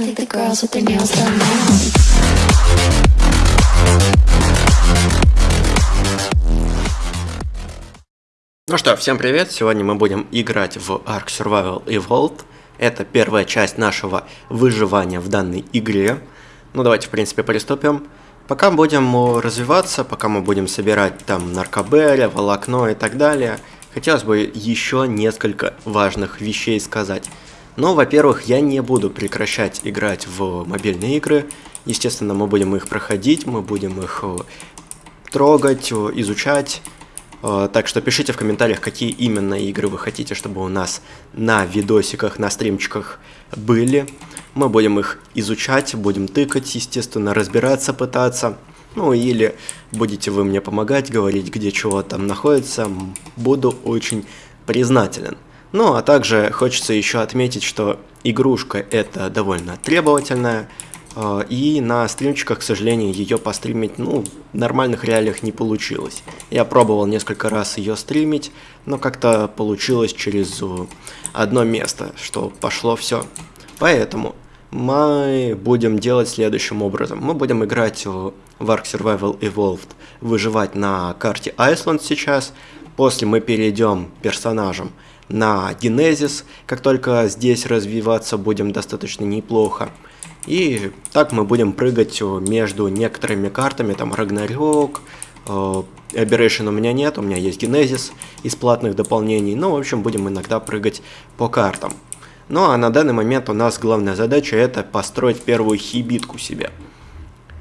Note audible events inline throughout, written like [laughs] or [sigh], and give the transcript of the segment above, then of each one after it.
I think the girls with their nails done now. Ну что, всем привет! Сегодня мы будем играть в Ark Survival Evolved. Это первая часть нашего выживания в данной игре. Ну давайте, в принципе, приступим. Пока будем э, развиваться, пока мы будем собирать там наркобеля, волокно и так далее, хотелось бы еще несколько важных вещей сказать. Ну, во-первых, я не буду прекращать играть в мобильные игры. Естественно, мы будем их проходить, мы будем их э, трогать, э, изучать. Э, Так что пишите в комментариях, какие именно игры вы хотите, чтобы у нас на видосиках, на стримчиках были. Мы будем их изучать, будем тыкать, естественно, разбираться, пытаться. Ну или будете вы мне помогать, говорить, где чего там находится. Буду очень признателен. Ну, а также хочется еще отметить, что игрушка это довольно требовательная. э, И на стримчиках, к сожалению, ее постримить, ну, в нормальных реалиях не получилось. Я пробовал несколько раз ее стримить, но как-то получилось через одно место, что пошло все. Поэтому мы будем делать следующим образом. Мы будем играть в Ark Survival Evolved, выживать на карте Iceland сейчас. После мы перейдем персонажем на Genesis, как только здесь развиваться будем достаточно неплохо. И так мы будем прыгать э, между некоторыми картами, там Рагнарёк, э, Aberration у меня нет, у меня есть Genesis из платных дополнений, ну, в общем, будем иногда прыгать по картам. Ну, а на данный момент у нас главная задача это построить первую хибитку себе.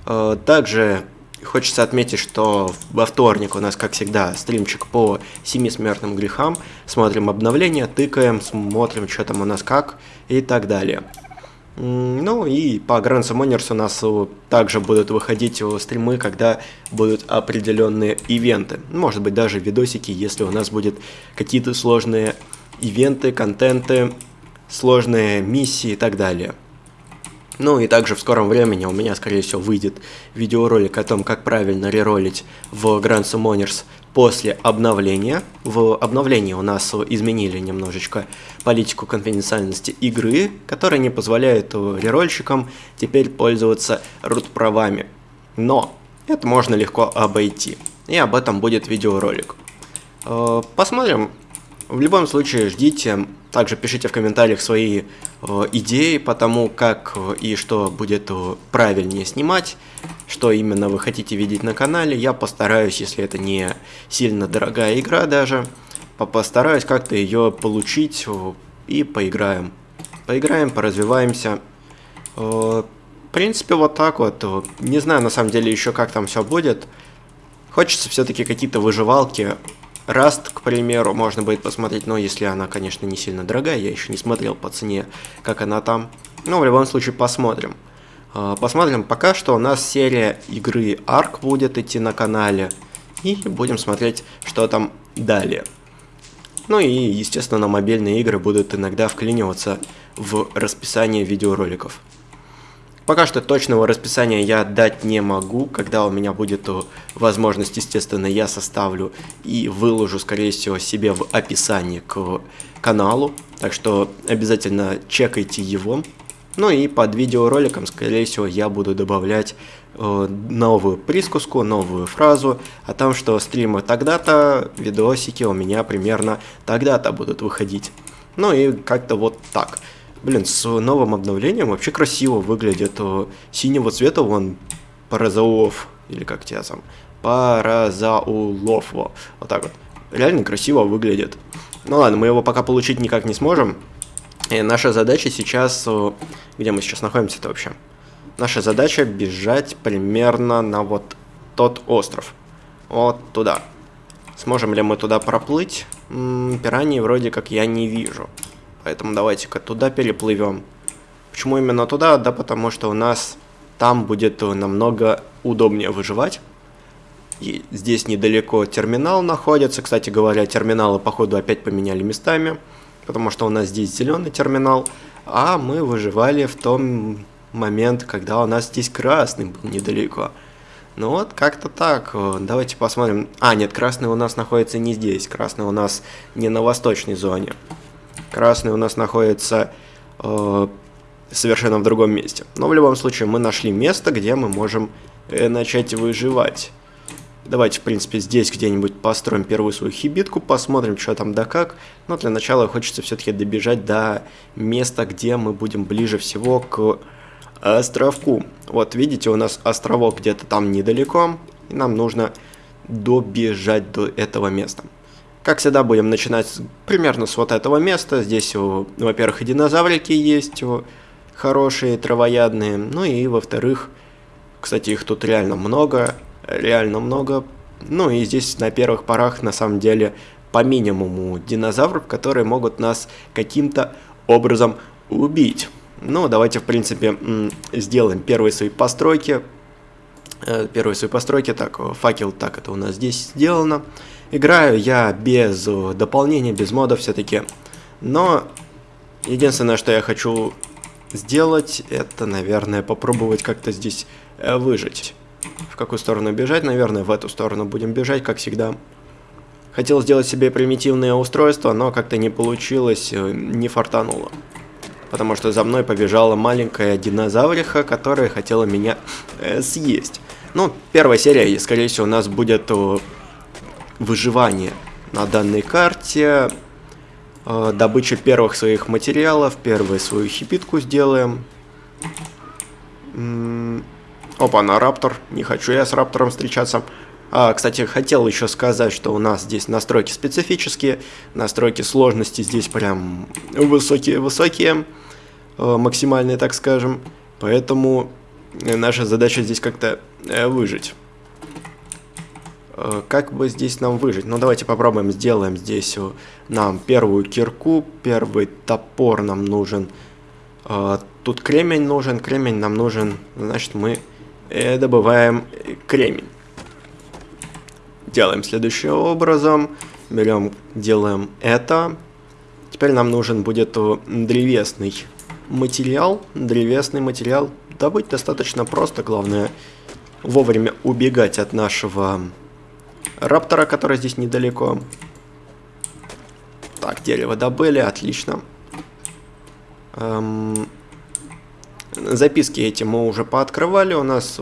Э, Также хочется отметить, что во вторник у нас, как всегда, стримчик по семи смертным грехам. Смотрим обновления, тыкаем, смотрим, что там у нас как и так далее. Ну и по Grand Summoners у нас также будут выходить стримы, когда будут определенные ивенты. Может быть даже видосики, если у нас будут какие-то сложные ивенты, контенты, сложные миссии и так далее. Ну и также в скором времени у меня, скорее всего, выйдет видеоролик о том, как правильно реролить в Grand Summoners после обновления. В обновлении у нас изменили немножечко политику конфиденциальности игры, которая не позволяет рерольщикам теперь пользоваться рут-правами. Но это можно легко обойти. И об этом будет видеоролик. Э, Посмотрим. В любом случае ждите. Также пишите в комментариях свои э, идеи по тому, как э, и что будет э, правильнее снимать, что именно вы хотите видеть на канале. Я постараюсь, если это не сильно дорогая игра даже, по- постараюсь как-то ее получить э, и поиграем. Поиграем, поразвиваемся. Э, В принципе, вот так вот. Не знаю, на самом деле, еще как там все будет. Хочется все-таки какие-то выживалки. Раст, к примеру, можно будет посмотреть, но если она, конечно, не сильно дорогая, я еще не смотрел по цене, как она там. Но в любом случае посмотрим. А, Посмотрим, пока что у нас серия игры Ark будет идти на канале. И будем смотреть, что там далее. Ну и, естественно, мобильные игры будут иногда вклиниваться в расписание видеороликов. Пока что точного расписания я дать не могу. Когда у меня будет э, возможность, естественно, я составлю и выложу, скорее всего, себе в описании к каналу. Так что обязательно чекайте его. Ну и под видеороликом, скорее всего, я буду добавлять э, новую присказку, новую фразу о том, что стримы тогда-то, видосики у меня примерно тогда-то будут выходить. Ну и как-то вот так. Блин, с новым обновлением вообще красиво выглядит. э, Синего цвета вон Паразаулов, или как тебя там, Паразаулов, во, вот так вот. Реально красиво выглядит. Ну ладно, мы его пока получить никак не сможем. И наша задача сейчас... э, Где мы сейчас находимся-то вообще? Наша задача бежать примерно на вот тот остров. Вот туда. Сможем ли мы туда проплыть? М, пираний вроде как я не вижу. Поэтому давайте-ка туда переплывем. Почему именно туда? Да потому что у нас там будет э, намного удобнее выживать. И здесь недалеко терминал находится. Кстати говоря, терминалы, походу, опять поменяли местами. Потому что у нас здесь зеленый терминал. А мы выживали в том момент, когда у нас здесь красный был недалеко. Ну вот, как-то так. Э, Давайте посмотрим. А, нет, красный у нас находится не здесь. Красный у нас не на восточной зоне. Красный у нас находится э, совершенно в другом месте. Но в любом случае мы нашли место, где мы можем э, начать выживать. Давайте, в принципе, здесь где-нибудь построим первую свою хибитку, посмотрим, что там да как. Но для начала хочется все-таки добежать до места, где мы будем ближе всего к островку. Вот, видите, у нас островок где-то там недалеко, и нам нужно добежать до этого места. Как всегда, будем начинать примерно с вот этого места. Здесь, во-первых, и динозаврики есть хорошие, травоядные. Ну и, во-вторых, кстати, их тут реально много. Реально много. Ну и здесь на первых порах, на самом деле, по минимуму динозавров, которые могут нас каким-то образом убить. Ну, давайте, в принципе, сделаем первые свои постройки. Э, первые свои постройки. Так, факел, так, это у нас здесь сделано. Играю я без дополнения, без модов все-таки. Но единственное, что я хочу сделать, это, наверное, попробовать как-то здесь э, выжить. В какую сторону бежать? Наверное, в эту сторону будем бежать, как всегда. Хотел сделать себе примитивное устройство, но как-то не получилось, э, не фартануло потому что за мной побежала маленькая динозавриха, которая хотела меня э, съесть. Ну, первая серия, скорее всего, у нас будет выживание на данной карте, э, добыча первых своих материалов, первую свою хипитку сделаем. Опа, на раптор, не хочу я с раптором встречаться. А, кстати, хотел еще сказать, что у нас здесь настройки специфические, настройки сложности здесь прям высокие-высокие, э, максимальные, так скажем. Поэтому наша задача здесь как-то э, выжить. Э, как бы здесь нам выжить? Ну, давайте попробуем, сделаем здесь нам первую кирку, первый топор нам нужен. Тут кремень нужен, кремень нам нужен, значит, мы добываем кремень. Делаем следующим образом. Берем, делаем это. Теперь нам нужен будет древесный материал. Древесный материал добыть достаточно просто. Главное вовремя убегать от нашего раптора, который здесь недалеко. Так, дерево добыли, отлично. Эм, записки эти мы уже пооткрывали. У нас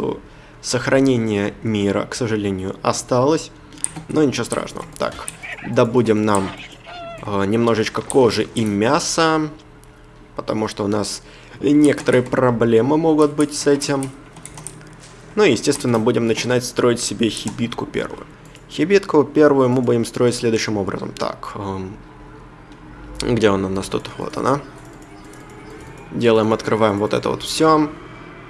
сохранение мира, к сожалению, осталось. Но ничего страшного. Так, добудем нам э, немножечко кожи и мяса. Потому что у нас некоторые проблемы могут быть с этим. Ну и, естественно, будем начинать строить себе хибитку первую. Хибитку первую мы будем строить следующим образом. Так, эм, где она у нас тут? Вот она. Делаем, открываем вот это вот все.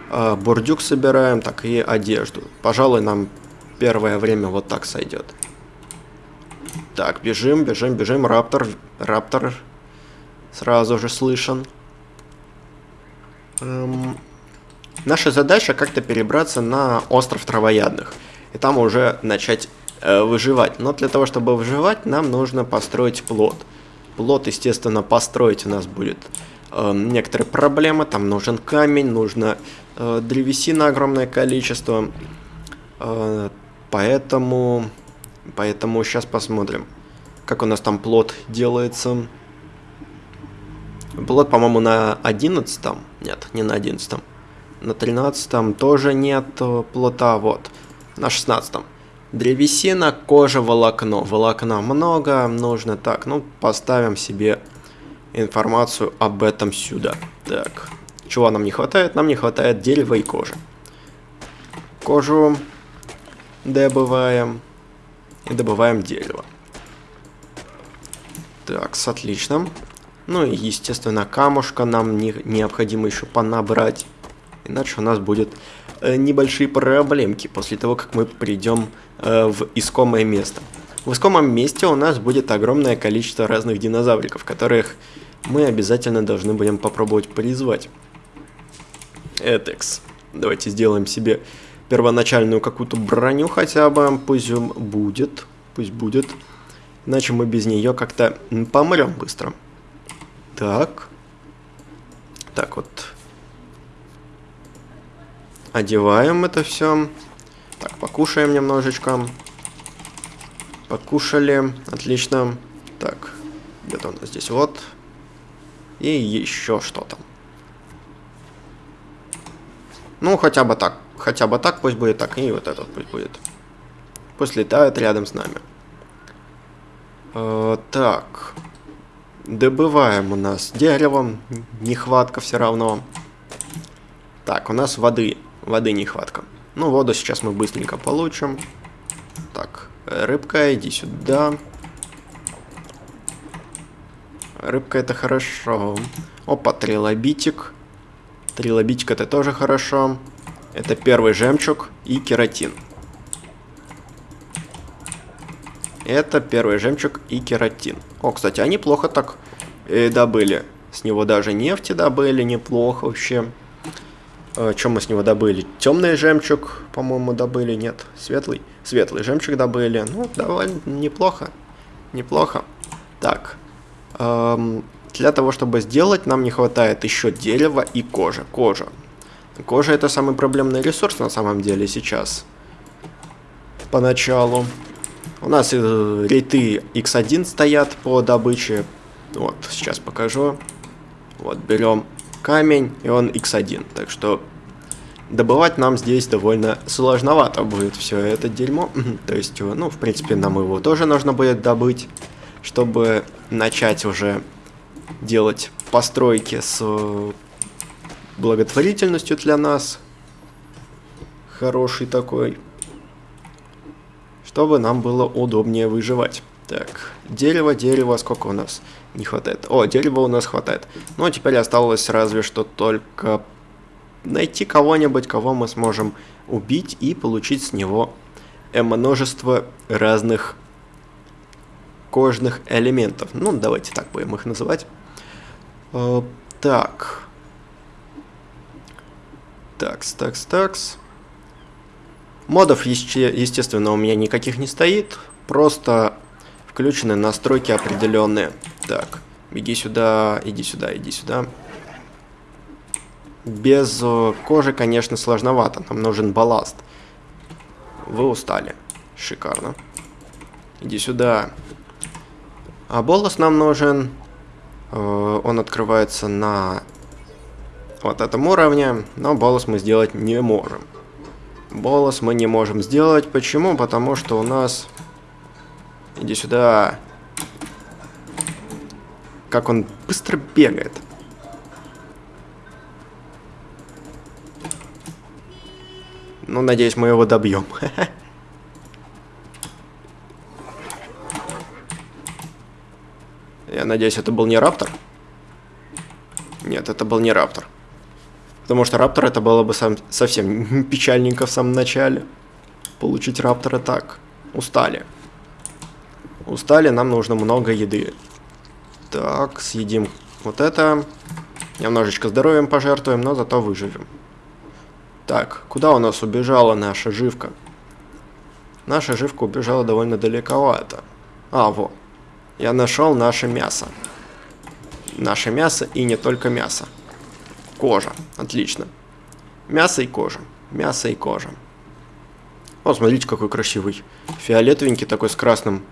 Э, бурдюк собираем, так и одежду. Пожалуй, нам первое время вот так сойдет. Так, бежим, бежим, бежим. Раптор, раптор сразу же слышен. Эм, наша задача как-то перебраться на остров травоядных. И там уже начать выживать. Но для того, чтобы выживать, нам нужно построить плод. Плод, естественно, построить у нас будет э, некоторые проблемы. Там нужен камень, нужно э, древесина огромное количество. Э, поэтому, поэтому сейчас посмотрим, как у нас там плод делается. Плод, по-моему, на 11 -м. Нет, не на 11 -м. На 13 тоже нет э, плота, вот. На 16 -м. Древесина, кожа, волокно. Волокна много, нужно так. Ну, поставим себе информацию об этом сюда. Так, чего нам не хватает? Нам не хватает дерева и кожи. Кожу добываем. И добываем дерево. Так, отлично. Ну и, естественно, камушка нам не, необходимо еще понабрать. Иначе у нас будет э, небольшие проблемки после того, как мы придем в искомое место. В искомом месте у нас будет огромное количество разных динозавриков, которых мы обязательно должны будем попробовать призвать. Этекс. Давайте сделаем себе первоначальную какую-то броню хотя бы. Пусть будет. Пусть будет. Иначе мы без нее как-то помрем быстро. Так. Так вот. Одеваем это все. Покушаем немножечко. Покушали. Отлично. Так, где-то у нас здесь вот. И еще что-то. Ну, хотя бы так. Хотя бы так пусть будет так. И вот этот пусть будет. Пусть летает рядом с нами. Э, так. Добываем у нас деревом. Нехватка все равно. Так, у нас воды. Воды нехватка. Ну, воду сейчас мы быстренько получим. Так, рыбка, иди сюда. Рыбка это хорошо. Опа, трилобитик. Трилобитик это тоже хорошо. Это первый жемчуг и кератин. Это первый жемчуг и кератин. О, кстати, они плохо так э, добыли. С него даже нефти добыли неплохо вообще. Э, Чем мы с него добыли? Темный жемчуг, по-моему, добыли. Нет, светлый. Светлый жемчуг добыли. Ну, довольно неплохо. Неплохо. Так. Эм, для того, чтобы сделать, нам не хватает еще дерева и кожи. Кожа. Кожа это самый проблемный ресурс на самом деле сейчас. Поначалу. У нас э, рейты X1 стоят по добыче. Вот, сейчас покажу. Вот, берем камень, и он X1. Так что добывать нам здесь довольно сложновато будет все это дерьмо. [laughs] То есть, ну, в принципе, нам его тоже нужно будет добыть, чтобы начать уже делать постройки с э, благотворительностью для нас. Хороший такой чтобы нам было удобнее выживать. Так, дерево, дерево, сколько у нас не хватает? О, дерева у нас хватает. Ну, а теперь осталось разве что только найти кого-нибудь, кого мы сможем убить и получить с него множество разных кожных элементов. Ну, давайте так будем их называть. Э, так. Такс, такс, такс. Модов, естественно, у меня никаких не стоит. Просто включены настройки определенные. Так, беги сюда, иди сюда, иди сюда. Без э, кожи, конечно, сложновато. Нам нужен балласт. Вы устали. Шикарно. Иди сюда. А болос нам нужен. Э, он открывается на вот этом уровне, но болос мы сделать не можем. Болос мы не можем сделать. Почему? Потому что у нас... Иди сюда. Как он быстро бегает. Ну, надеюсь, мы его добьем. [laughs] Я надеюсь, это был не раптор? Нет, это был не раптор. Потому что Раптор это было бы сам, совсем [laughs] печальненько в самом начале. Получить Раптора так. Устали. Устали, нам нужно много еды. Так, съедим вот это. Немножечко здоровьем пожертвуем, но зато выживем. Так, куда у нас убежала наша живка? Наша живка убежала довольно далековато. А, вот. Я нашел наше мясо. Наше мясо и не только мясо. Кожа. Отлично. Мясо и кожа. Мясо и кожа. О, смотрите, какой красивый. Фиолетовенький такой с красным.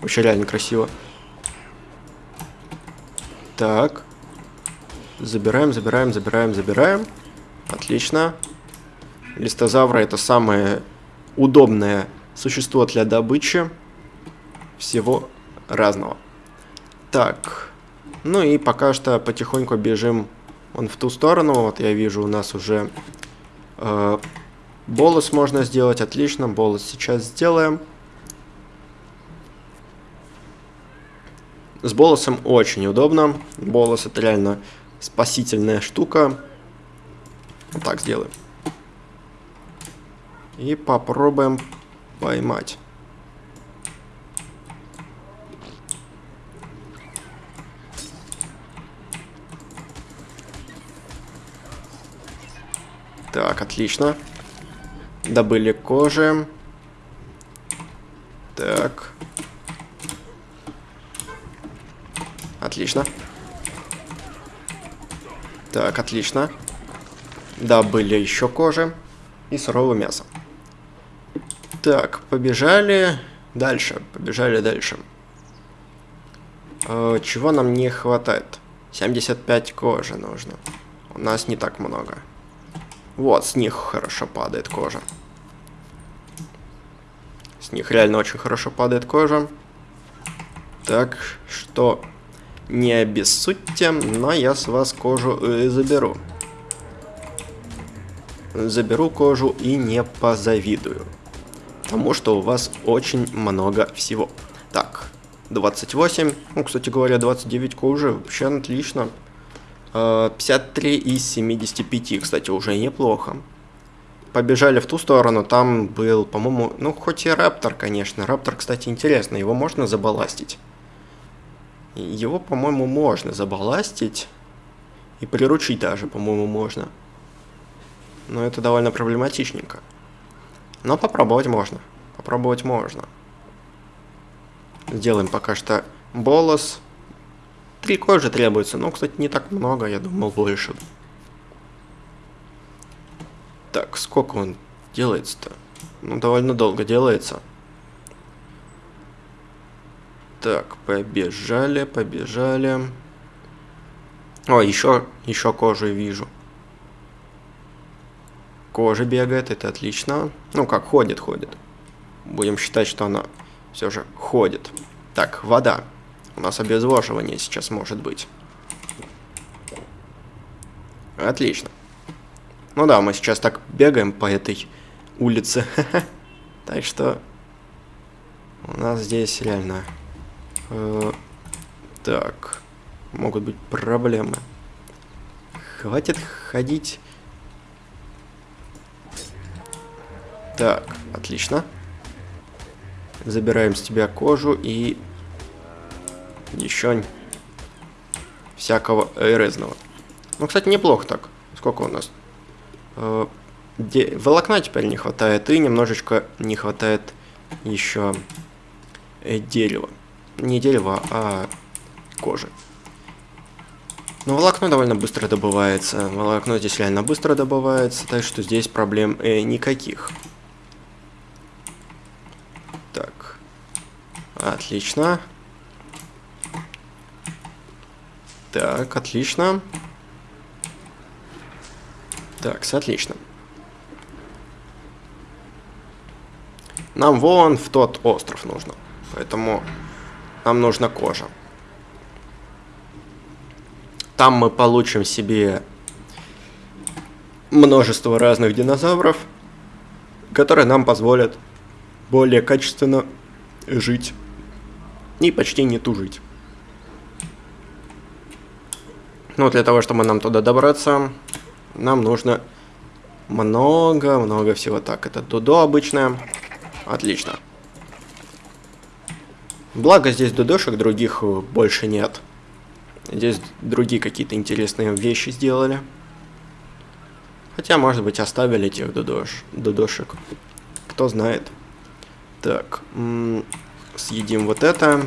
Вообще реально красиво. Так. Забираем, забираем, забираем, забираем. Отлично. Листозавра это самое удобное существо для добычи всего разного. Так. Ну и пока что потихоньку бежим он в ту сторону. Вот я вижу, у нас уже э, болос можно сделать. Отлично, болос сейчас сделаем. С болосом очень удобно. Болос это реально спасительная штука. Вот так сделаем. И попробуем поймать. Так, отлично. Добыли кожи. Так. Отлично. Так, отлично. Добыли еще кожи. И суровое мясо. Так, побежали дальше. Побежали дальше. Э, чего нам не хватает? 75 кожи нужно. У нас не так много. Вот, с них хорошо падает кожа. С них реально очень хорошо падает кожа. Так что не обессудьте, но я с вас кожу э, заберу. Заберу кожу и не позавидую. Потому что у вас очень много всего. Так, 28. Ну, кстати говоря, 29 кожи. Вообще отлично. 53 э, из 75, кстати, уже неплохо. Побежали в ту сторону, там был, по-моему, ну, хоть и Раптор, конечно. Раптор, кстати, интересно, его можно забаластить. Его, по-моему, можно забаластить. И приручить даже, по-моему, можно. Но это довольно проблематичненько. Но попробовать можно. Попробовать можно. Сделаем пока что болос. Три кожи требуется. Ну, кстати, не так много, я думал больше. Так, сколько он делается-то? Ну, довольно долго делается. Так, побежали, побежали. О, еще, еще кожу вижу. Кожа бегает, это отлично. Ну, как ходит, ходит. Будем считать, что она все же ходит. Так, вода. У нас обезвоживание сейчас может быть. Отлично. Ну да, мы сейчас так бегаем по этой улице. [laughs] Так что у нас здесь реально Э, так. Могут быть проблемы. Хватит ходить. Так, отлично. Забираем с тебя кожу и еще всякого резного. Ну, кстати, неплохо так. Сколько у нас? Э, волокна теперь не хватает, и немножечко не хватает еще э, дерева не дерева, а кожи. Но волокно довольно быстро добывается. Волокно здесь реально быстро добывается, так что здесь проблем э, никаких. Так. Отлично. Так, отлично. Так, отлично. Нам вон в тот остров нужно. Поэтому нам нужна кожа. Там мы получим себе множество разных динозавров, которые нам позволят более качественно жить и почти не тужить. Ну, для того, чтобы нам туда добраться, нам нужно много-много всего. Так, это Дудо обычное. Отлично. Благо здесь дудошек других э, больше нет. Здесь другие какие-то интересные вещи сделали. Хотя, может быть, оставили этих дудош, дудошек. Кто знает. Так, съедим вот это.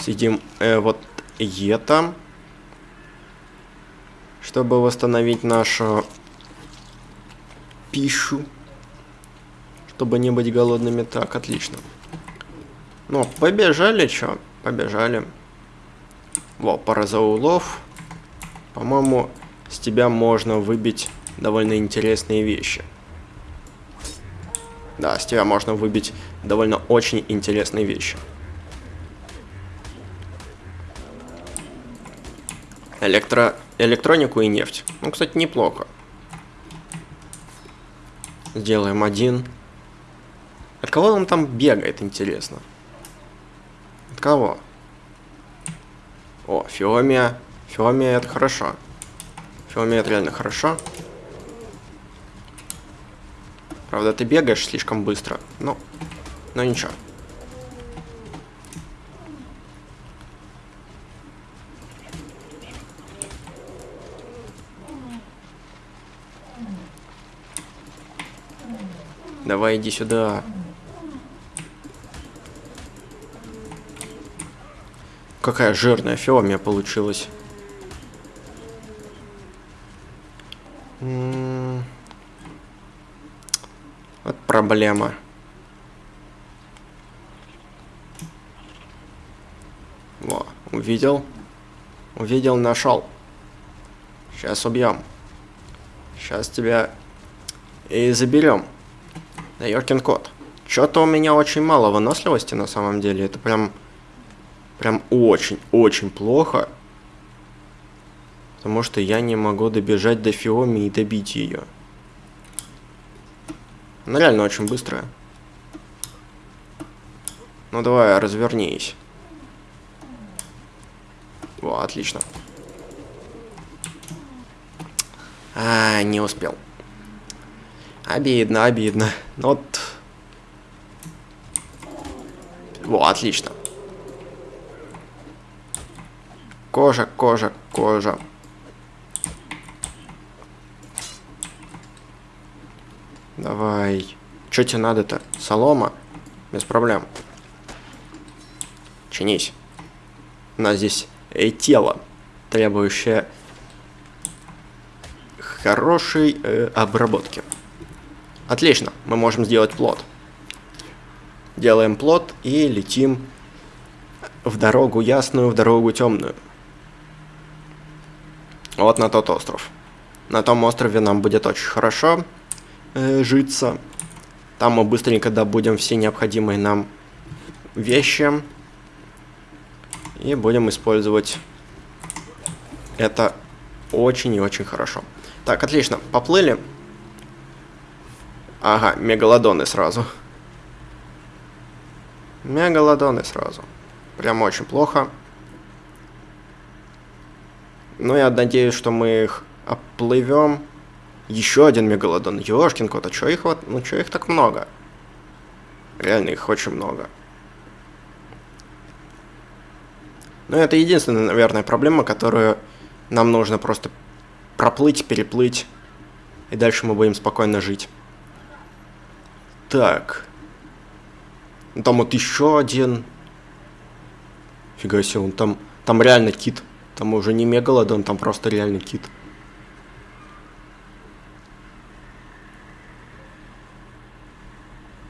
Съедим э, вот это. Чтобы восстановить нашу пищу. Чтобы не быть голодными. Так, отлично. Ну, побежали, чё? Побежали. Во, пара за улов. По-моему, с тебя можно выбить довольно интересные вещи. Да, с тебя можно выбить довольно очень интересные вещи. Электро... Электронику и нефть. Ну, кстати, неплохо. Сделаем один. От кого он там бегает, интересно? Кого? О, Фиомия. Фиомия это хорошо. Фиомия это реально хорошо. Правда, ты бегаешь слишком быстро. Ну, но ничего. Давай иди сюда. Какая жирная фиомия получилась. Вот проблема. Во, увидел. Увидел, нашел. Сейчас убьем. Сейчас тебя и заберем. Да Йоркин кот. Что-то у меня очень мало выносливости на самом деле. Это прям... Прям очень-очень плохо. Потому что я не могу добежать до Фиоми и добить ее. Она реально очень быстрая. Ну давай, развернись. О, отлично. А, не успел. Обидно, обидно. Ну вот. Во, отлично. Кожа, кожа, кожа. Давай. Что тебе надо-то? Солома? Без проблем. Чинись. У нас здесь э, тело, требующее хорошей э, обработки. Отлично, мы можем сделать плод. Делаем плод и летим в дорогу ясную, в дорогу темную. Вот на тот остров. На том острове нам будет очень хорошо э, житься. Там мы быстренько добудем все необходимые нам вещи. И будем использовать это очень и очень хорошо. Так, отлично, поплыли. Ага, мегалодоны сразу. Мегалодоны сразу. Прям очень плохо. Но я надеюсь, что мы их оплывем. Еще один мегалодон. Ёшкин кот, а чё их вот... Ну чё их так много? Реально их очень много. Но это единственная, наверное, проблема, которую нам нужно просто проплыть, переплыть. И дальше мы будем спокойно жить. Так. Там вот еще один. Фига себе, он там, там реально кит. Там уже не мегалодон, там просто реально кит.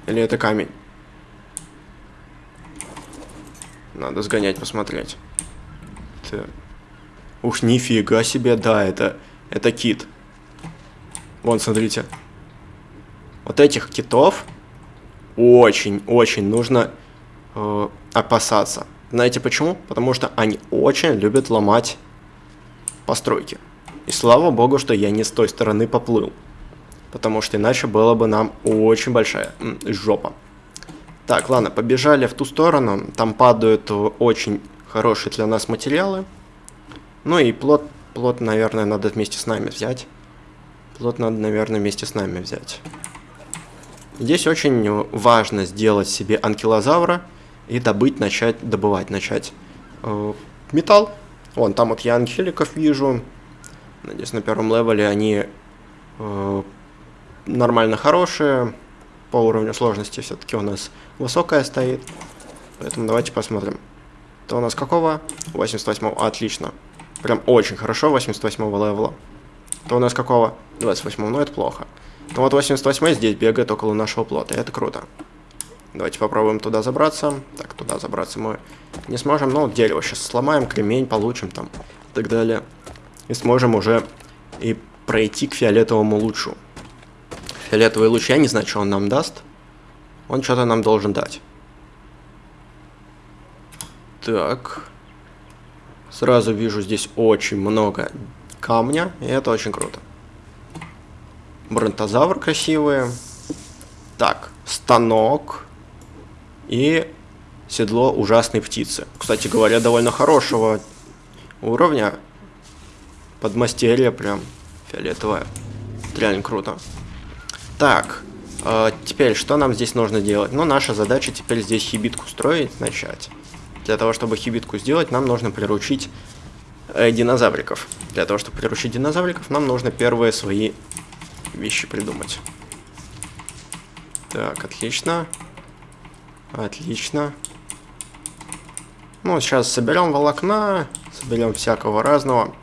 Или это камень? Надо сгонять, посмотреть. Так. Уж нифига себе, да, это, это кит. Вон, смотрите. Вот этих китов очень-очень нужно э, опасаться. Знаете почему? Потому что они очень любят ломать постройки. И слава богу, что я не с той стороны поплыл. Потому что иначе было бы нам очень большая жопа. Так, ладно, побежали в ту сторону. Там падают очень хорошие для нас материалы. Ну и плод, плод, наверное, надо вместе с нами взять. Плод надо, наверное, вместе с нами взять. Здесь очень важно сделать себе анкилозавра и добыть, начать, добывать, начать э, металл. Вон, там вот я анхеликов вижу. Надеюсь, на первом левеле они э, нормально хорошие. По уровню сложности все-таки у нас высокая стоит. Поэтому давайте посмотрим. Это у нас какого? 88 -го. Отлично. Прям очень хорошо 88 левела. Это у нас какого? 28 ну это плохо. Ну вот 88 здесь бегает около нашего плота, это круто. Давайте попробуем туда забраться. Так, туда забраться мы не сможем. Ну, дерево сейчас сломаем, кремень получим там и так далее. И сможем уже и пройти к фиолетовому лучу. Фиолетовый луч, я не знаю, что он нам даст. Он что-то нам должен дать. Так. Сразу вижу здесь очень много камня, и это очень круто. Бронтозавр красивые. Так, станок. И седло ужасной птицы. Кстати говоря, довольно хорошего уровня. Подмастерье прям фиолетовое. Реально круто. Так, э, теперь что нам здесь нужно делать? Ну, наша задача теперь здесь хибитку строить, начать. Для того, чтобы хибитку сделать, нам нужно приручить э, динозавриков. Для того, чтобы приручить динозавриков, нам нужно первые свои вещи придумать. Так. Отлично. Ну, сейчас соберем волокна, соберем всякого разного.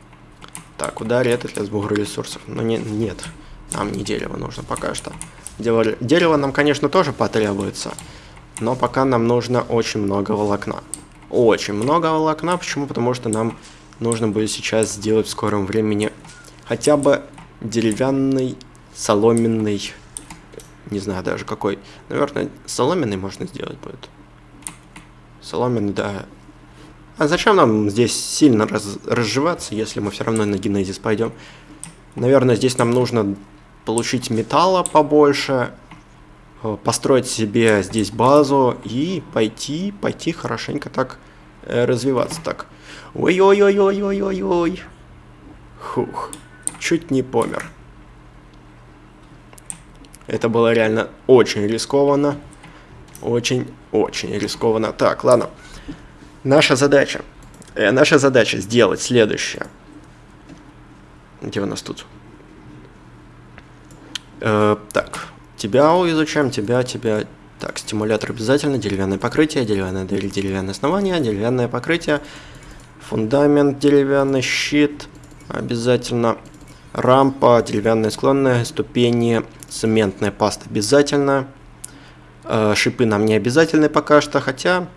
Так, ударь это для сбора ресурсов. Но не, нет, нам не дерево нужно пока что. Дерево нам, конечно, тоже потребуется. Но пока нам нужно очень много волокна. Очень много волокна. Почему? Потому что нам нужно будет сейчас сделать в скором времени хотя бы деревянный, соломенный, не знаю даже какой. Наверное, соломенный можно сделать будет. Соломенный, да. А зачем нам здесь сильно раз, разживаться, если мы все равно на генезис пойдем? Наверное, здесь нам нужно получить металла побольше, э, построить себе здесь базу и пойти, пойти хорошенько так э, развиваться. Так, ой-ой-ой-ой-ой-ой-ой. Хух, чуть не помер. Это было реально очень рискованно. Очень-очень рискованно. Так, ладно. Наша задача. Э, наша задача сделать следующее. Где у нас тут? Э, так, тебя изучаем, тебя, тебя. Так, стимулятор обязательно, деревянное покрытие, деревянное дверь, деревянное основание, деревянное покрытие, фундамент, деревянный щит, обязательно рампа, деревянные склонные, ступени, цементная паста обязательно. Э, шипы нам не обязательны пока что, хотя...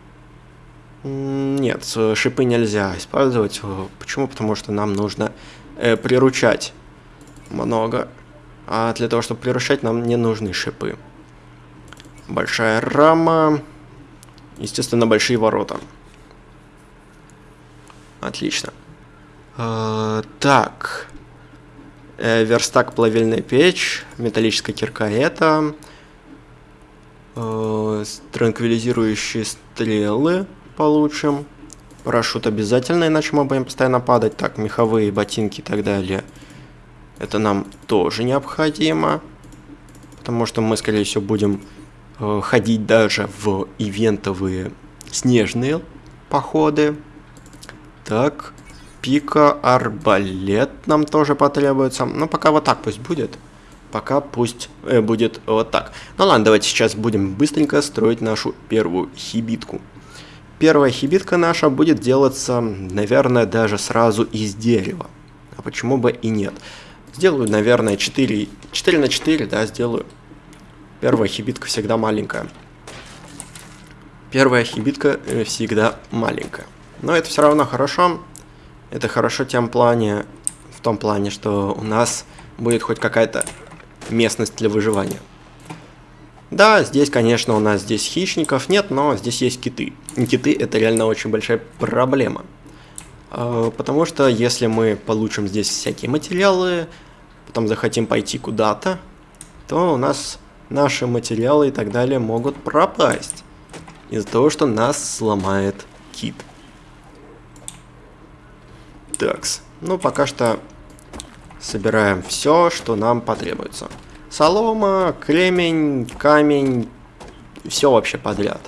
Нет, шипы нельзя использовать. Почему? Потому что нам нужно э, приручать много. А для того, чтобы приручать, нам не нужны шипы. Большая рама. Естественно, большие ворота. Отлично. Э, так. Э, верстак плавильная печь. Металлическая кирка это. Э, транквилизирующие стрелы получим. Парашют обязательно, иначе мы будем постоянно падать. Так, меховые ботинки и так далее. Это нам тоже необходимо. Потому что мы, скорее всего, будем э, ходить даже в ивентовые снежные походы. Так, пика, арбалет нам тоже потребуется. Ну, пока вот так пусть будет. Пока пусть э, будет вот так. Ну ладно, давайте сейчас будем быстренько строить нашу первую хибитку. Первая хибитка наша будет делаться, наверное, даже сразу из дерева. А почему бы и нет? Сделаю, наверное, 4, 4 на 4, да, сделаю. Первая хибитка всегда маленькая. Первая хибитка э, всегда маленькая. Но это все равно хорошо. Это хорошо тем плане, в том плане, что у нас будет хоть какая-то местность для выживания. Да, здесь, конечно, у нас здесь хищников нет, но здесь есть киты. И киты это реально очень большая проблема. А, потому что если мы получим здесь всякие материалы, потом захотим пойти куда-то, то у нас наши материалы и так далее могут пропасть. Из-за того, что нас сломает кит. Такс. Ну, пока что собираем все, что нам потребуется. Солома, кремень, камень, все вообще подряд.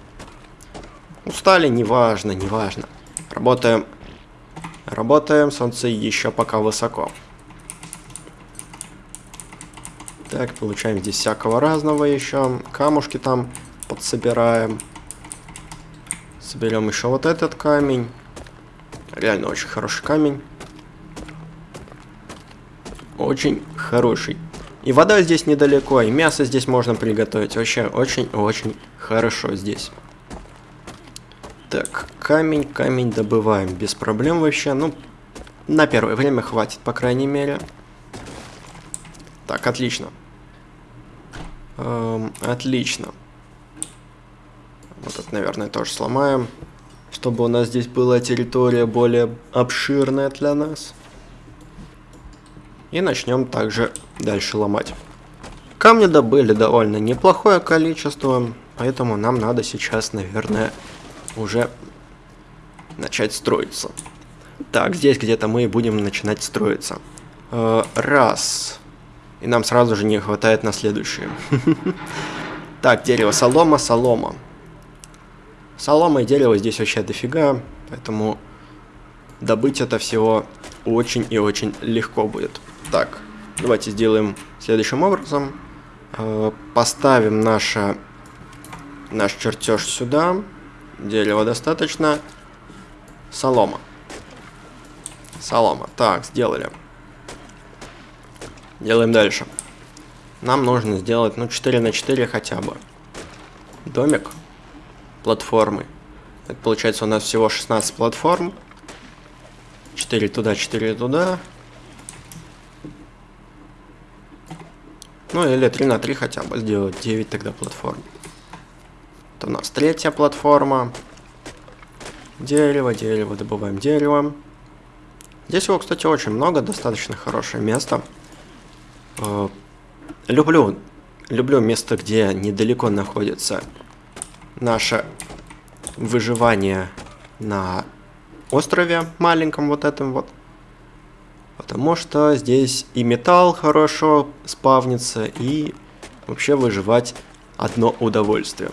Устали, неважно, неважно. Работаем, работаем, солнце еще пока высоко. Так, получаем здесь всякого разного еще. Камушки там подсобираем. Соберем еще вот этот камень. Реально очень хороший камень. Очень хороший. И вода здесь недалеко, и мясо здесь можно приготовить. Вообще очень-очень хорошо здесь. Так, камень, камень добываем без проблем вообще. Ну, на первое время хватит, по крайней мере. Так, отлично. Эм, отлично. Вот это, наверное, тоже сломаем. Чтобы у нас здесь была территория более обширная для нас. И начнем также дальше ломать. Камни добыли довольно неплохое количество, поэтому нам надо сейчас, наверное, уже начать строиться. Так, здесь где-то мы будем начинать строиться. Э, раз. И нам сразу же не хватает на следующее. [laughs] Так, дерево, солома, солома. Солома и дерево здесь вообще дофига, поэтому добыть это всего очень и очень легко будет. Так, давайте сделаем следующим образом. Э, поставим наше, наш чертеж сюда. Дерева достаточно. Солома. Солома. Так, сделали. Делаем дальше. Нам нужно сделать, ну, 4 на 4 хотя бы. Домик. Платформы. Это получается у нас всего 16 платформ. 4 туда, 4 туда. Ну или 3 на 3 хотя бы сделать 9 тогда платформ. Это у нас третья платформа. Дерево, дерево, добываем дерево. Здесь его, кстати, очень много, достаточно хорошее место. Э, люблю, люблю место, где недалеко находится наше выживание на острове маленьком вот этом вот. Потому что здесь и металл хорошо спавнится, и вообще выживать одно удовольствие.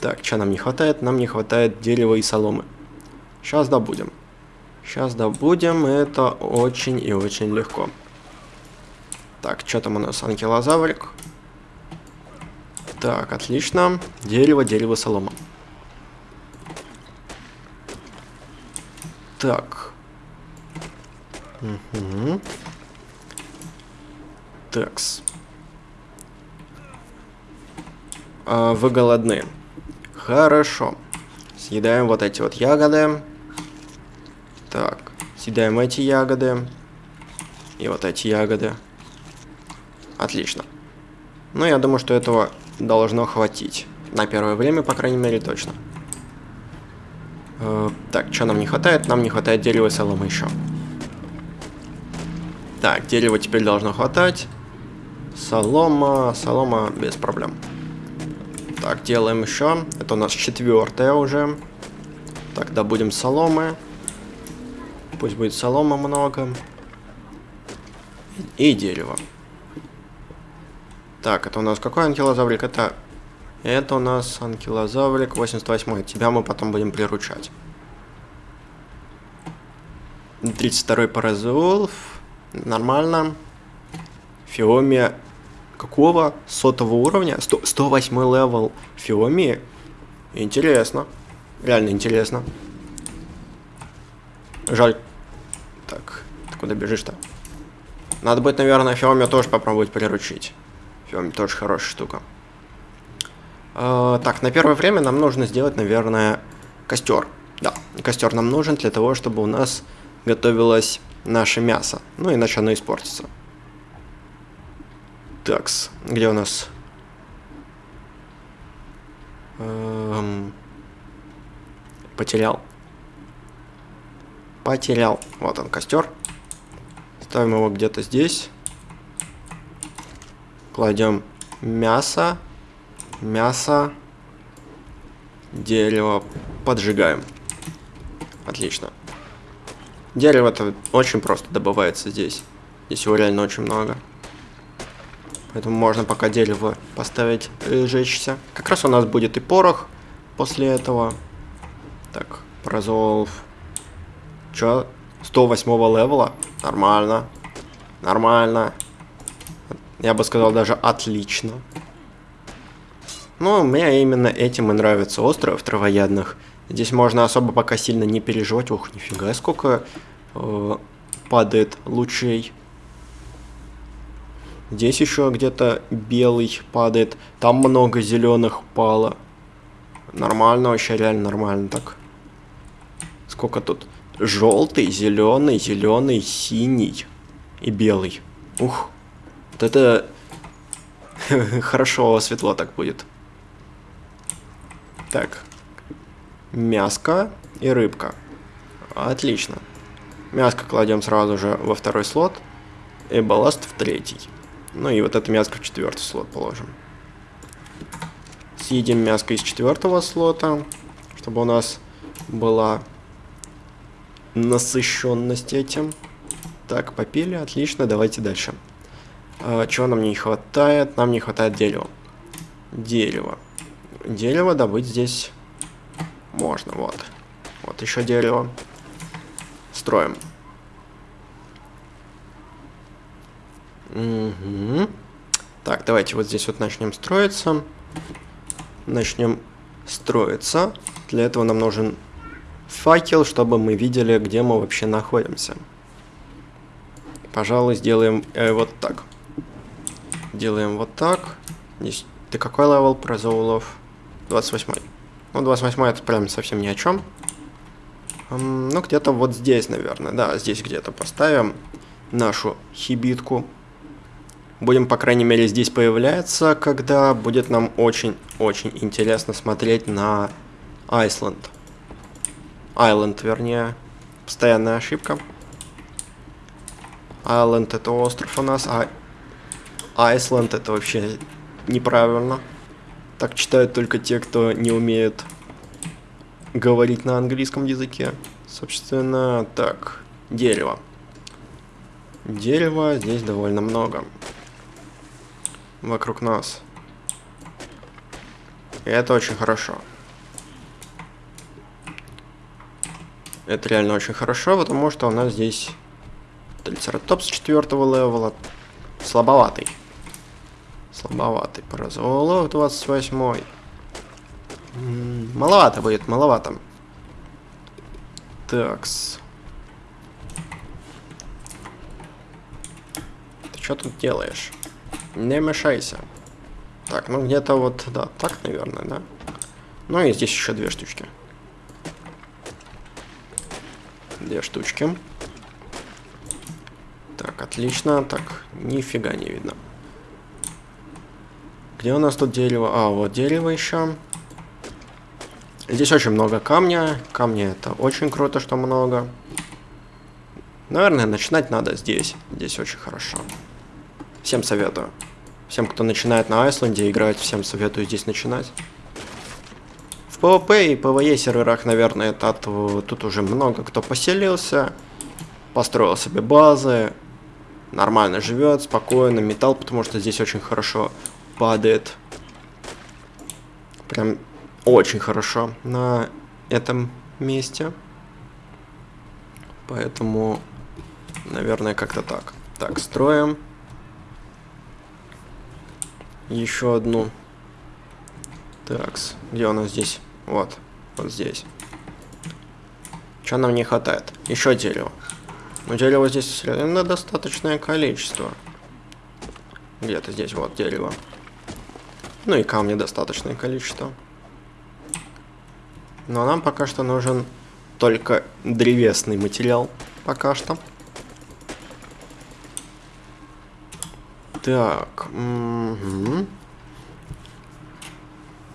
Так, что нам не хватает? Нам не хватает дерева и соломы. Сейчас добудем. Сейчас добудем, это очень и очень легко. Так, что там у нас? Анкилозаврик. Так, отлично. Дерево, дерево, солома. Так. Угу. Такс. А, вы голодны. Хорошо. Съедаем вот эти вот ягоды. Так, съедаем эти ягоды. И вот эти ягоды. Отлично. Ну, я думаю, что этого должно хватить. На первое время, по крайней мере, точно. Э, так, что нам не хватает? Нам не хватает дерева и соломы еще. Так, дерева теперь должно хватать. Солома, солома без проблем. Так, делаем еще. Это у нас четвертая уже. Так, добудем соломы. Пусть будет солома много. И дерево. Так, это у нас какой анкилозаврик? Это, это у нас анкилозаврик 88. Тебя мы потом будем приручать. 32-й паразауролоф. Нормально. Фиомия какого? Сотого уровня? 100, 108 level Фиомии? Интересно. Реально интересно. Жаль, так, ты куда бежишь-то? Надо будет, наверное, Фиоми тоже попробовать приручить. Тоже хорошая штука. Э, так, на первое время нам нужно сделать, наверное, костер. Да, костер нам нужен для того, чтобы у нас готовилось наше мясо. Ну, иначе оно испортится. Такс, где у нас... Эм... Потерял. Потерял. Вот он, костер. Ставим его где-то здесь. Кладем мясо. Мясо. Дерево. Поджигаем. Отлично. Дерево-то очень просто добывается здесь. Здесь его реально очень много. Поэтому можно пока дерево поставить и жечься. Как раз у нас будет и порох после этого. Так, прозолв. Чё? 108 левела? Нормально. Нормально. Я бы сказал даже отлично. Ну, мне именно этим и нравится остров травоядных. Здесь можно особо пока сильно не переживать. Ух, нифига, сколько э, падает лучей. Здесь еще где-то белый падает. Там много зеленых пало. Нормально, вообще реально нормально так. Сколько тут? желтый, зеленый, зеленый, синий и белый. Ух, это [laughs] хорошо светло так будет. Так, мяско и рыбка. Отлично. Мяско кладем сразу же во второй слот, и балласт в третий. Ну и вот это мяско в четвертый слот положим. Съедим мяско из четвертого слота, чтобы у нас была насыщенность этим. Так, попили, отлично, давайте дальше. А, чего нам не хватает? Нам не хватает дерева. Дерево. Дерево добыть здесь можно, вот. Вот еще дерево. Строим. Угу. Так, давайте вот здесь вот начнем строиться. Начнем строиться. Для этого нам нужен факел, чтобы мы видели, где мы вообще находимся. Пожалуй, сделаем э, вот так. Делаем вот так. Здесь... Ты какой level паразауролоф? 28. Ну, 28 это прям совсем ни о чем. Ну, где-то вот здесь, наверное. Да, здесь где-то поставим нашу хибитку. Будем, по крайней мере, здесь появляться, когда будет нам очень-очень интересно смотреть на Айсленд. Айленд, вернее. Постоянная ошибка. Айленд это остров у нас, а Айсленд это вообще неправильно. Так читают только те, кто не умеет говорить на английском языке. Собственно, так, дерево. Дерева здесь довольно много. Вокруг нас. И это очень хорошо. Это реально очень хорошо, потому что у нас здесь Трицератопс четвертого левела. Слабоватый. Слабоватый. Паразолов 28. -й. Маловато будет, маловато. Такс. Ты что тут делаешь? Не мешайся. Так, ну где-то вот, да, так, наверное, да? Ну и здесь еще две штучки. Две штучки. Так, отлично. Так, нифига не видно. Где у нас тут дерево? А, вот дерево еще. Здесь очень много камня. Камня это очень круто, что много. Наверное, начинать надо здесь. Здесь очень хорошо. Всем советую. Всем, кто начинает на Айсленде играть, всем советую здесь начинать. В PvP и PvE серверах, наверное, это, тут уже много кто поселился. Построил себе базы. Нормально живет, спокойно. Металл, потому что здесь очень хорошо падает. Прям очень хорошо на этом месте. Поэтому, наверное, как-то так. Так, строим. Еще одну. Такс. Где у нас здесь? Вот. Вот здесь. Что нам не хватает? Еще дерево. Но дерева здесь на достаточное количество. Где-то здесь вот дерево. Ну и камня достаточное количество. Но нам пока что нужен только древесный материал. Пока что. Так. Угу.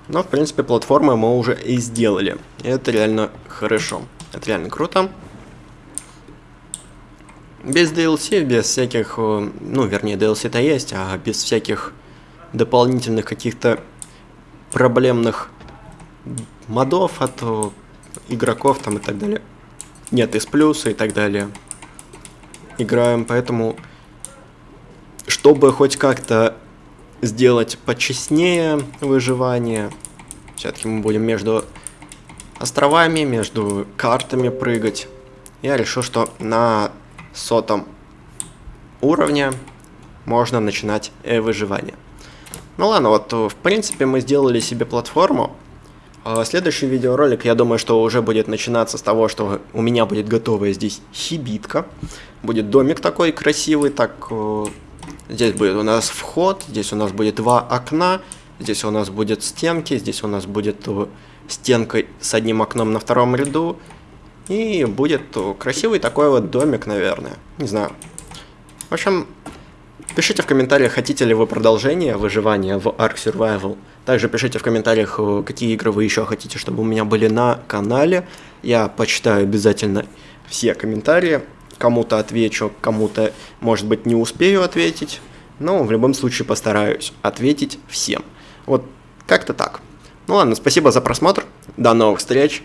Но, в принципе, платформы мы уже и сделали. Это реально хорошо. Это реально круто. Без DLC, без всяких... Э, ну, вернее, DLC-то есть, а без всяких дополнительных каких-то проблемных модов от игроков там и так далее. Нет, из плюса и так далее. Играем, поэтому, чтобы хоть как-то сделать почестнее выживание, все-таки мы будем между островами, между картами прыгать. Я решил, что на сотом уровне можно начинать э, выживание. Ну ладно, вот в принципе мы сделали себе платформу. А следующий видеоролик, я думаю, что уже будет начинаться с того, что у меня будет готовая здесь хибитка. Будет домик такой красивый, так... Э, здесь будет у нас вход, здесь у нас будет два окна, здесь у нас будет стенки, здесь у нас будет э, стенка с одним окном на втором ряду. И будет э, красивый такой вот домик, наверное. Не знаю. В общем, Пишите в комментариях, хотите ли вы продолжение выживания в Ark Survival. Также пишите в комментариях, э, какие игры вы еще хотите, чтобы у меня были на канале. Я почитаю обязательно все комментарии. Кому-то отвечу, кому-то, может быть, не успею ответить. Но в любом случае постараюсь ответить всем. Вот как-то так. Ну ладно, спасибо за просмотр. До новых встреч.